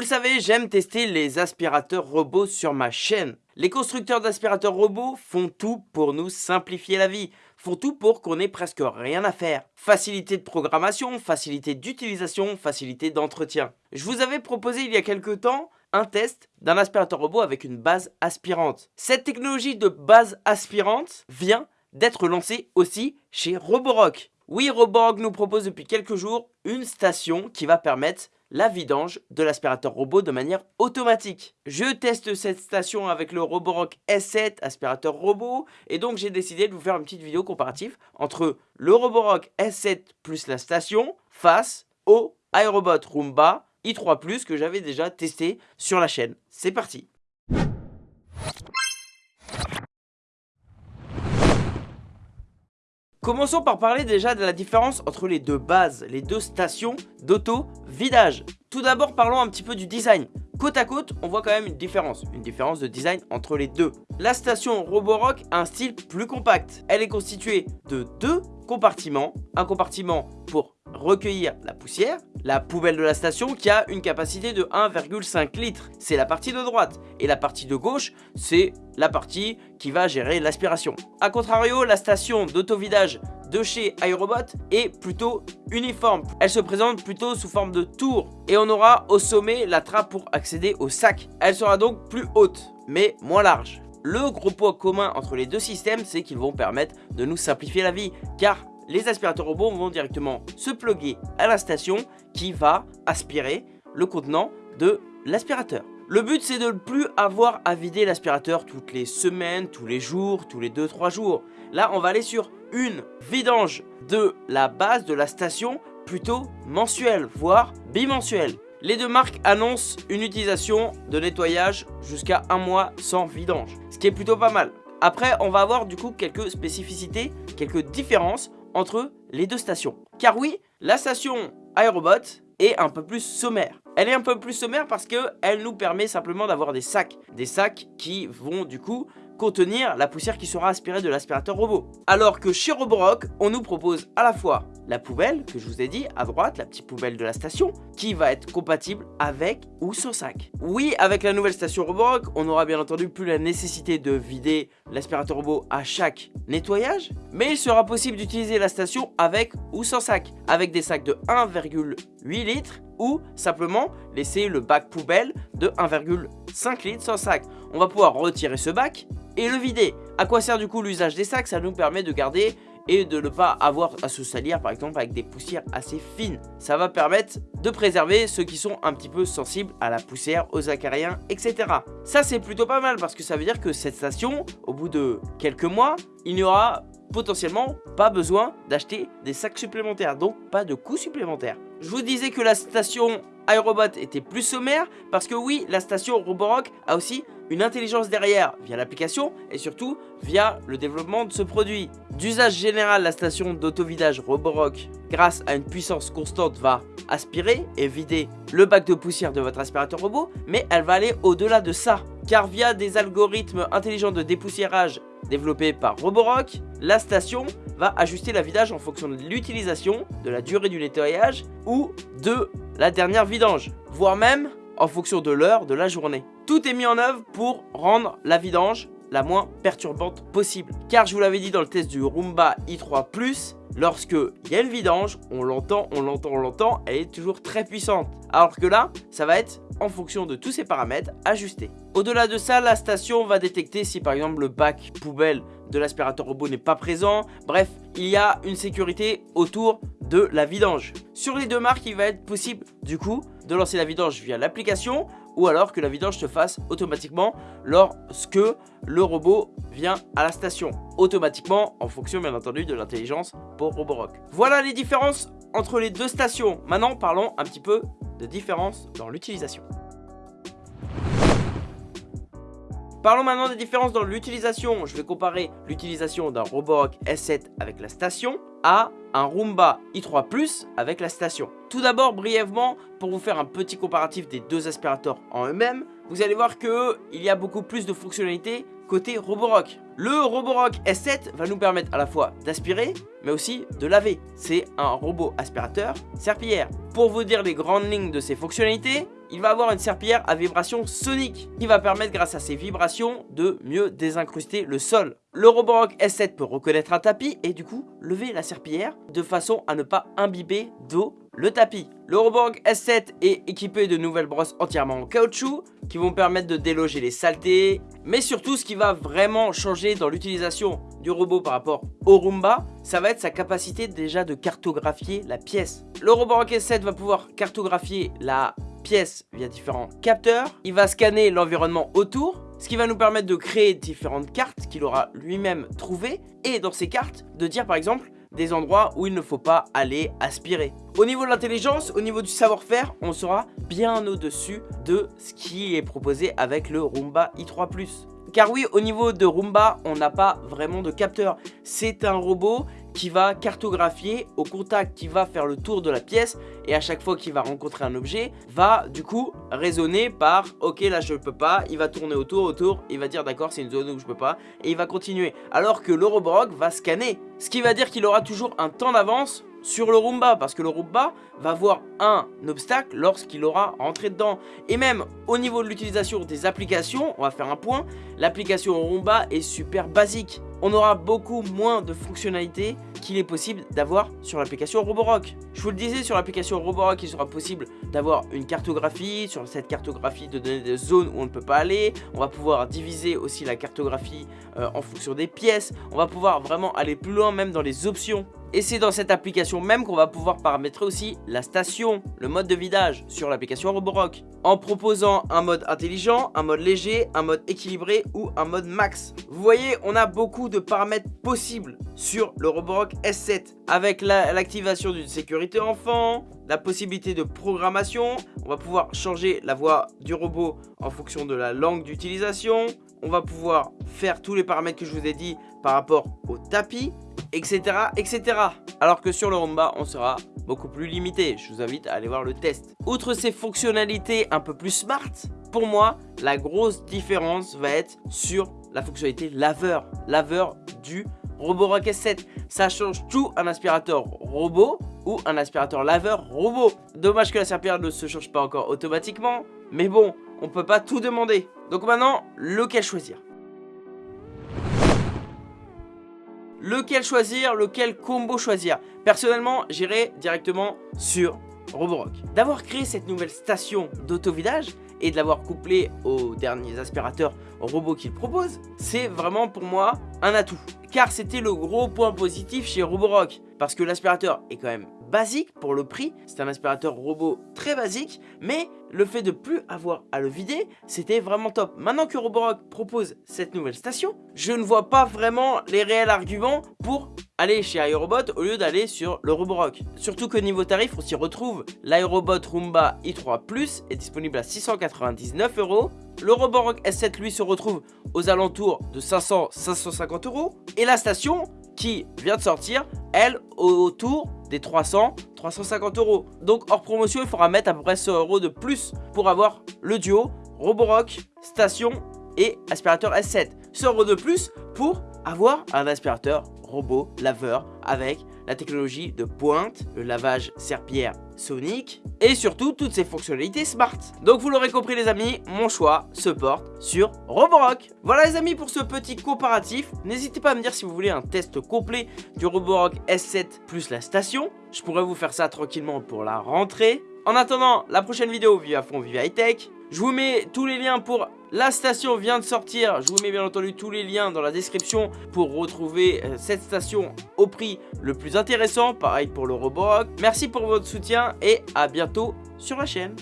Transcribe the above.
Vous le savez, j'aime tester les aspirateurs robots sur ma chaîne. Les constructeurs d'aspirateurs robots font tout pour nous simplifier la vie, font tout pour qu'on ait presque rien à faire. Facilité de programmation, facilité d'utilisation, facilité d'entretien. Je vous avais proposé il y a quelques temps un test d'un aspirateur robot avec une base aspirante. Cette technologie de base aspirante vient d'être lancée aussi chez Roborock. Oui, Roborock nous propose depuis quelques jours une station qui va permettre la vidange de l'aspirateur robot de manière automatique. Je teste cette station avec le Roborock S7 aspirateur robot et donc j'ai décidé de vous faire une petite vidéo comparative entre le Roborock S7 plus la station face au iRobot Roomba i3 que j'avais déjà testé sur la chaîne. C'est parti Commençons par parler déjà de la différence entre les deux bases, les deux stations d'auto-vidage. Tout d'abord, parlons un petit peu du design. Côte à côte, on voit quand même une différence, une différence de design entre les deux. La station Roborock a un style plus compact. Elle est constituée de deux compartiments. Un compartiment pour recueillir la poussière, la poubelle de la station qui a une capacité de 1,5 litres. C'est la partie de droite. Et la partie de gauche, c'est la partie qui va gérer l'aspiration. A contrario, la station d'autovidage de chez iRobot est plutôt uniforme. Elle se présente plutôt sous forme de tour et on aura au sommet la trappe pour accéder au sac. Elle sera donc plus haute mais moins large. Le gros point commun entre les deux systèmes, c'est qu'ils vont permettre de nous simplifier la vie car les aspirateurs robots vont directement se plugger à la station qui va aspirer le contenant de l'aspirateur. Le but c'est de ne plus avoir à vider l'aspirateur toutes les semaines, tous les jours, tous les 2-3 jours. Là on va aller sur une vidange de la base de la station plutôt mensuelle, voire bimensuelle. Les deux marques annoncent une utilisation de nettoyage jusqu'à un mois sans vidange, ce qui est plutôt pas mal. Après, on va avoir du coup quelques spécificités, quelques différences entre les deux stations. Car oui, la station Aerobot est un peu plus sommaire. Elle est un peu plus sommaire parce qu'elle nous permet simplement d'avoir des sacs. Des sacs qui vont du coup contenir la poussière qui sera aspirée de l'aspirateur robot. Alors que chez Roborock, on nous propose à la fois la poubelle, que je vous ai dit, à droite, la petite poubelle de la station, qui va être compatible avec ou sans sac. Oui, avec la nouvelle station Roborock, on aura bien entendu plus la nécessité de vider l'aspirateur robot à chaque nettoyage, mais il sera possible d'utiliser la station avec ou sans sac, avec des sacs de 1,8 litres ou simplement laisser le bac poubelle de 1,5 litres sans sac. On va pouvoir retirer ce bac et le vider. À quoi sert du coup l'usage des sacs? Ça nous permet de garder et de ne pas avoir à se salir par exemple avec des poussières assez fines. Ça va permettre de préserver ceux qui sont un petit peu sensibles à la poussière, aux acariens, etc. Ça c'est plutôt pas mal parce que ça veut dire que cette station, au bout de quelques mois, il n'y aura potentiellement pas besoin d'acheter des sacs supplémentaires, donc pas de coûts supplémentaires. Je vous disais que la station iRobot était plus sommaire parce que oui, la station Roborock a aussi une intelligence derrière via l'application et surtout via le développement de ce produit. D'usage général, la station d'autovidage Roborock, grâce à une puissance constante, va aspirer et vider le bac de poussière de votre aspirateur robot, mais elle va aller au-delà de ça. Car via des algorithmes intelligents de dépoussiérage développés par Roborock, la station va ajuster la vidage en fonction de l'utilisation, de la durée du nettoyage ou de la dernière vidange, voire même en fonction de l'heure de la journée. Tout est mis en œuvre pour rendre la vidange la moins perturbante possible. Car je vous l'avais dit dans le test du Roomba i3+, lorsque il y a une vidange, on l'entend, on l'entend, on l'entend, elle est toujours très puissante. Alors que là, ça va être en fonction de tous ces paramètres ajustés. Au-delà de ça, la station va détecter si par exemple le bac poubelle de l'aspirateur robot n'est pas présent. Bref, il y a une sécurité autour de la vidange. Sur les deux marques, il va être possible du coup de lancer la vidange via l'application ou alors que la vidange se fasse automatiquement lorsque le robot vient à la station. Automatiquement en fonction bien entendu de l'intelligence pour Roborock. Voilà les différences entre les deux stations. Maintenant parlons un petit peu de différence dans l'utilisation. Parlons maintenant des différences dans l'utilisation. Je vais comparer l'utilisation d'un Roborock S7 avec la station à un Roomba i3 Plus avec la station. Tout d'abord, brièvement, pour vous faire un petit comparatif des deux aspirateurs en eux-mêmes, vous allez voir qu'il y a beaucoup plus de fonctionnalités côté Roborock. Le Roborock S7 va nous permettre à la fois d'aspirer, mais aussi de laver. C'est un robot aspirateur serpillière. Pour vous dire les grandes lignes de ses fonctionnalités, il va avoir une serpillière à vibration sonique qui va permettre grâce à ses vibrations de mieux désincruster le sol. Le Roborock S7 peut reconnaître un tapis et du coup lever la serpillière de façon à ne pas imbiber d'eau le tapis. Le Roborock S7 est équipé de nouvelles brosses entièrement en caoutchouc qui vont permettre de déloger les saletés. Mais surtout ce qui va vraiment changer dans l'utilisation du robot par rapport au Roomba, ça va être sa capacité déjà de cartographier la pièce. Le Roborock S7 va pouvoir cartographier la via différents capteurs. Il va scanner l'environnement autour, ce qui va nous permettre de créer différentes cartes qu'il aura lui-même trouvées. Et dans ces cartes, de dire par exemple des endroits où il ne faut pas aller aspirer. Au niveau de l'intelligence, au niveau du savoir-faire, on sera bien au-dessus de ce qui est proposé avec le Roomba i3+. Car oui, au niveau de Roomba, on n'a pas vraiment de capteur. C'est un robot qui va cartographier au contact, qui va faire le tour de la pièce et à chaque fois qu'il va rencontrer un objet, va du coup raisonner par ok là je peux pas, il va tourner autour, autour, il va dire d'accord c'est une zone où je peux pas et il va continuer. Alors que le Roborock va scanner, ce qui va dire qu'il aura toujours un temps d'avance sur le Roomba parce que le Roomba va voir un obstacle lorsqu'il aura rentré dedans et même au niveau de l'utilisation des applications on va faire un point l'application Roomba est super basique on aura beaucoup moins de fonctionnalités qu'il est possible d'avoir sur l'application Roborock. Je vous le disais, sur l'application Roborock, il sera possible d'avoir une cartographie, sur cette cartographie de donner des zones où on ne peut pas aller. On va pouvoir diviser aussi la cartographie euh, en fonction des pièces. On va pouvoir vraiment aller plus loin même dans les options et c'est dans cette application même qu'on va pouvoir paramétrer aussi la station, le mode de vidage sur l'application Roborock. En proposant un mode intelligent, un mode léger, un mode équilibré ou un mode max. Vous voyez, on a beaucoup de paramètres possibles sur le Roborock S7. Avec l'activation d'une sécurité enfant, la possibilité de programmation, on va pouvoir changer la voix du robot en fonction de la langue d'utilisation. On va pouvoir faire tous les paramètres que je vous ai dit par rapport au tapis etc. etc. Alors que sur le Roomba, on sera beaucoup plus limité. Je vous invite à aller voir le test. Outre ces fonctionnalités un peu plus smart, pour moi, la grosse différence va être sur la fonctionnalité laveur. Laveur du Roborock S7. Ça change tout un aspirateur robot ou un aspirateur laveur robot. Dommage que la serpillère ne se change pas encore automatiquement. Mais bon, on peut pas tout demander. Donc maintenant, lequel choisir? Lequel choisir, lequel combo choisir? Personnellement, j'irai directement sur Roborock. D'avoir créé cette nouvelle station d'autovidage et de l'avoir couplé aux derniers aspirateurs robots qu'il propose, c'est vraiment pour moi un atout. Car c'était le gros point positif chez Roborock. Parce que l'aspirateur est quand même basique pour le prix. C'est un aspirateur robot très basique, mais le fait de plus avoir à le vider, c'était vraiment top. Maintenant que Roborock propose cette nouvelle station, je ne vois pas vraiment les réels arguments pour aller chez iRobot au lieu d'aller sur le Roborock. Surtout que niveau tarif, on s'y retrouve. L'iRobot Roomba i3 Plus est disponible à 699 euros. Le Roborock S7 lui se retrouve aux alentours de 500-550 euros. Et la station qui vient de sortir, elle, autour des 300, 350 euros. Donc hors promotion, il faudra mettre à peu près 100 euros de plus pour avoir le duo Roborock, station et aspirateur S7. 100 euros de plus pour avoir un aspirateur robot laveur avec la technologie de pointe, le lavage serpillère sonique et surtout toutes ces fonctionnalités smart. Donc vous l'aurez compris les amis, mon choix se porte sur Roborock. Voilà les amis pour ce petit comparatif. N'hésitez pas à me dire si vous voulez un test complet du Roborock S7 plus la station. Je pourrais vous faire ça tranquillement pour la rentrée. En attendant, la prochaine vidéo, vive à fond, vive high tech. Je vous mets tous les liens pour la station vient de sortir. Je vous mets bien entendu tous les liens dans la description pour retrouver euh, cette station au prix le plus intéressant. Pareil pour le Roborock. Merci pour votre soutien et à bientôt sur la chaîne.